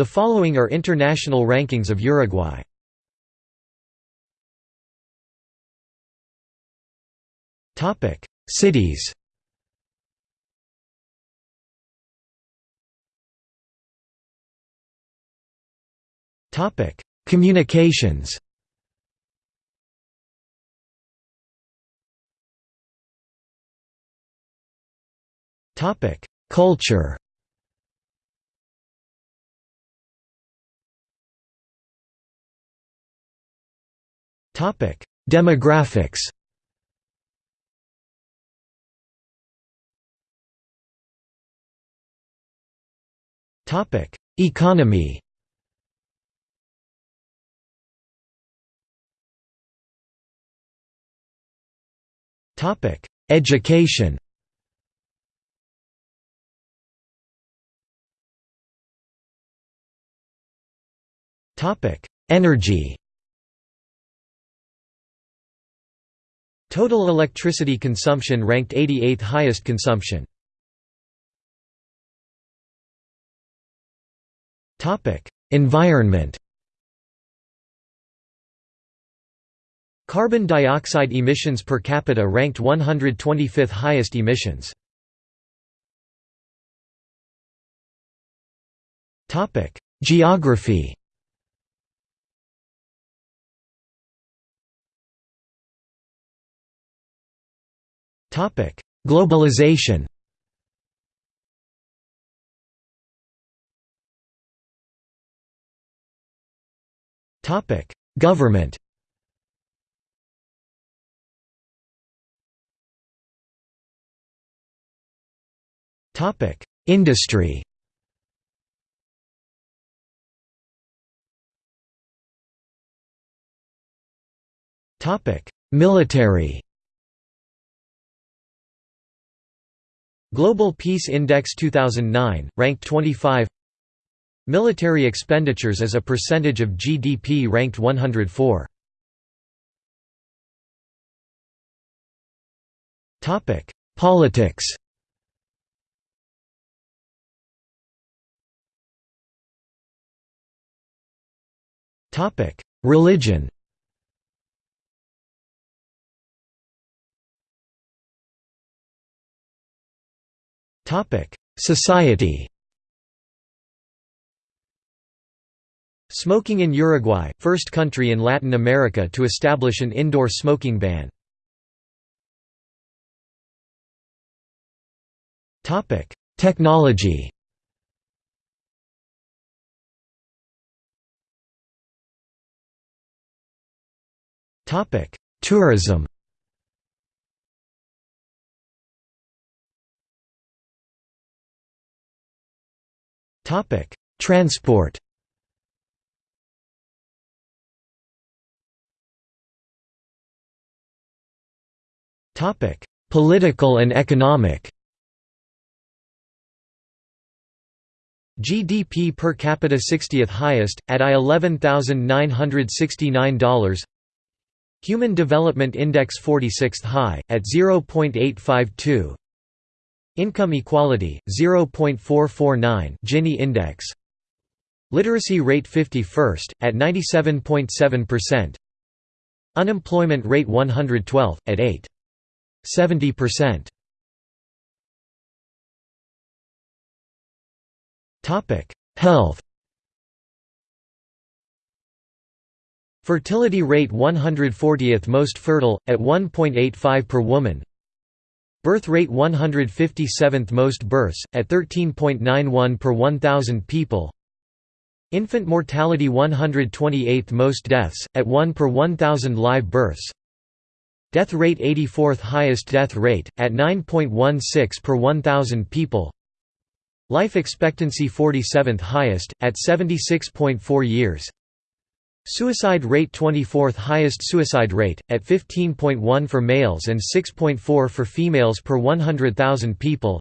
The following are international rankings of Uruguay. Topic: Cities. Topic: Communications. Topic: Culture. Demographics. Economy. Topic: Education. Topic: Energy. Total electricity consumption ranked 88th highest consumption. Environment. Carbon dioxide emissions per capita ranked 125th highest emissions. Geography. Topic: Globalization. Topic: Government. Topic: Industry. Topic: Military. Global Peace Index 2009, ranked 25 Military expenditures as a percentage of GDP ranked 104 Politics. Religion Society Smoking in Uruguay, first country in Latin America to establish an indoor smoking ban. Topic: Technology Tourism Topic: Transport. Topic: Political and economic. GDP per capita 60th highest, at I $11,969 Human Development Index 46th high, at 0.852 Income equality 0.449 Gini index. Literacy rate 51st at 97.7% Unemployment rate 112 at 8 70% Topic Health. Fertility rate 140th most fertile at 1.85 per woman Birth rate 157th most births, at 13.91 per 1,000 people. Infant mortality 128th most deaths, at 1 per 1,000 live births. Death rate 84th highest death rate, at 9.16 per 1,000 people. Life expectancy 47th highest, at 76.4 years Suicide rate 24th highest suicide rate, at 15.1 for males and 6.4 for females per 100,000 people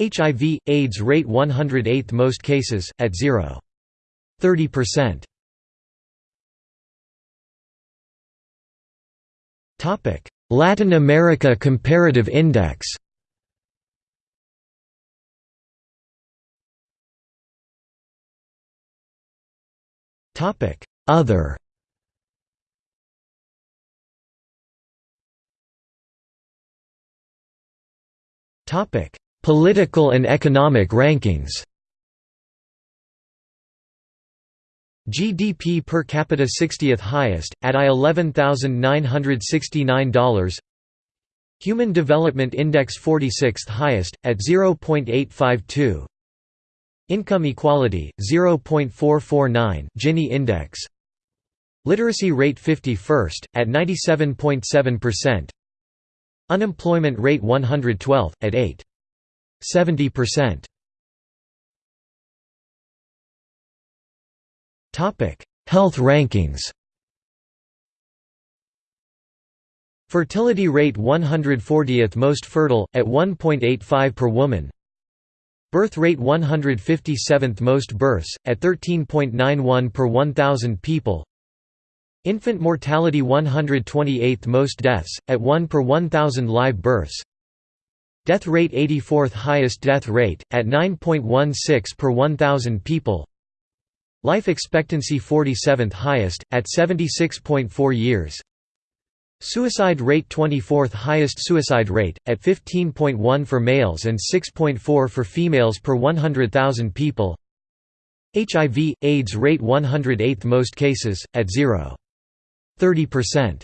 HIV, AIDS rate 108th most cases, at 0. 30%. Latin America Comparative Index Other. Topic. Political and economic rankings. GDP per capita 60th highest, at I $11,969 Human Development Index 46th highest, at 0.852 Income equality, 0.449 Gini index Literacy rate 51st, at 97.7% Unemployment rate 112, at 8. 70%. Health rankings Fertility rate 140th most fertile, at 1.85 per woman Birth rate 157th most births, at 13.91 per 1,000 people. Infant mortality 128th most deaths, at 1 per 1,000 live births. Death rate 84th highest death rate, at 9.16 per 1,000 people. Life expectancy 47th highest, at 76.4 years Suicide rate 24th highest suicide rate, at 15.1 for males and 6.4 for females per 100,000 people HIV, AIDS rate 108th most cases, at 0. 30%.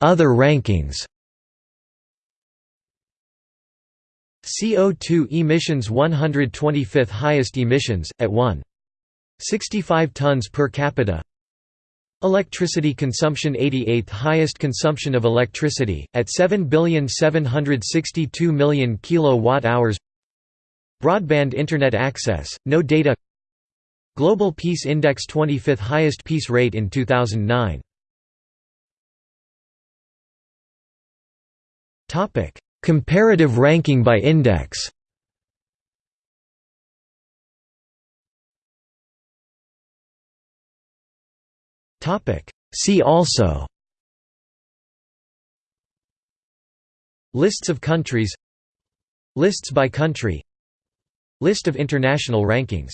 Other rankings CO2 emissions 125th highest emissions, at 1. 65 tons per capita. Electricity consumption 88th highest consumption of electricity, at 7,762,000,000 kilowatt-hours. Broadband Internet access, no data. Global Peace Index 25th highest peace rate in 2009 Comparative ranking by index See also. Lists of countries. Lists by country. List of international rankings